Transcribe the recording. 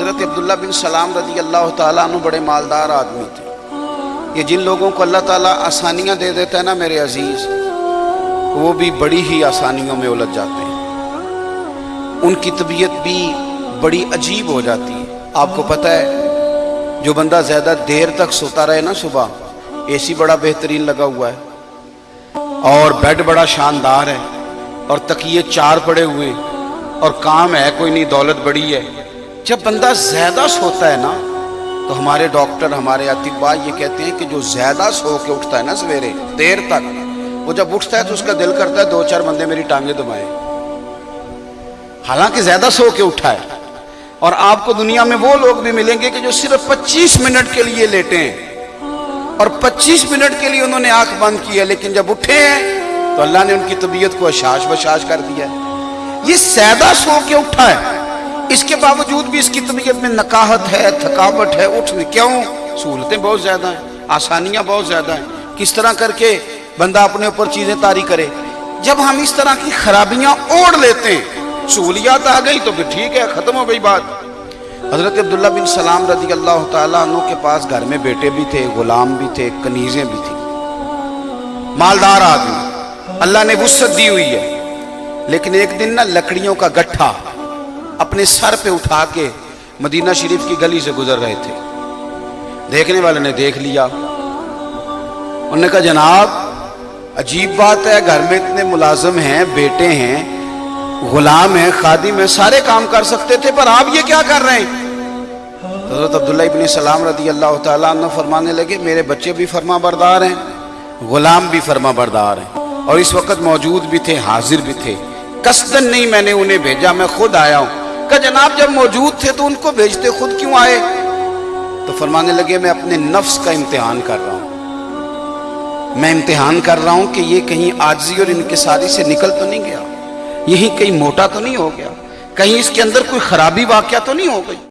हज़रत अब्दुल्ला बिन सलाम रदी अल्लाह ताला बड़े मालदार आदमी थे। ये जिन लोगों को अल्लाह ताला आसानियाँ दे देता है ना मेरे अज़ीज़, वो भी बड़ी ही आसानियों में उलझ जाते हैं। उनकी तबीयत भी बड़ी अजीब हो जाती है। आपको पता है, जो बंदा ज़्यादा देर तक सोता रहे ना सुबह, एसी बड़ा बेहतरीन लगा हुआ है और बेड बड़ा शानदार है और तकिए चार पड़े हुए और काम है, कोई नहीं, दौलत बड़ी है। जब बंदा ज़्यादा सोता है ना तो हमारे डॉक्टर, हमारे अतिबा ये कहते हैं कि जो ज़्यादा सो के उठता है ना सवेरे, देर तक, वो जब उठता है तो उसका दिल करता है दो चार बंदे मेरी टांगे दबाए। हालाँकि ज़्यादा सो के उठा है। और आपको दुनिया में वो लोग भी मिलेंगे कि जो सिर्फ़ 25 मिनट के लिए लेटे हैं। और 25 मिनट के लिए उन्होंने आँख बंद की है, लेकिन जब उठे हैं तो अल्लाह ने उनकी तबीयत को अशाश बशाश कर दिया ये ज़्यादा सो के उठा है। इसके बावजूद भी इसकी तबीयत में नकाहत है, थकावट है, उठ क्यों? सहूलतें बहुत ज़्यादा हैं, आसानियाँ बहुत ज़्यादा हैं। किस तरह करके बंदा अपने ऊपर चीज़ें तारी करे? जब हम इस तरह की खराबियाँ ओढ़ लेते हैं, सहूलियात आ गई तो फिर ठीक है, खत्म हो गई बात। हज़रत अब्दुल्ला बिन सलाम रज़ी अल्लाह तु के पास घर में बेटे भी थे, गुलाम भी थे, कनीजें भी थी। मालदार आदमी, अल्लाह ने वसत दी हुई है। लेकिन एक दिन ना लकड़ियों का गट्ठा अपने सर पे उठा के मदीना शरीफ की गली से गुजर रहे थे। देखने वाले ने देख लिया। उन्होंने कहा, जनाब, अजीब बात है, घर में इतने मुलाजम हैं, बेटे हैं, गुलाम हैं, खादिम हैं, सारे काम कर सकते थे, पर आप ये क्या कर रहे हैं? हज़रत अब्दुल्ला इबन सलाम रदी अल्लाह तन फरमाने लगे, मेरे बच्चे भी फरमा बरदार हैं, गुलाम भी फरमा बरदार हैं, और इस वक्त मौजूद भी थे, हाजिर भी थे। कसदन नहीं मैंने उन्हें भेजा, मैं खुद आया हूँ। का जनाब जब मौजूद थे तो उनको भेजते, खुद क्यों आए? तो फरमाने लगे, मैं अपने नफ्स का इम्तिहान कर रहा हूँ। मैं इम्तिहान कर रहा हूँ कि ये कहीं आजी और इनके सारी से निकल तो नहीं गया। यही कहीं मोटा तो नहीं हो गया। कहीं इसके अंदर कोई खराबी वाक्य तो नहीं हो गई।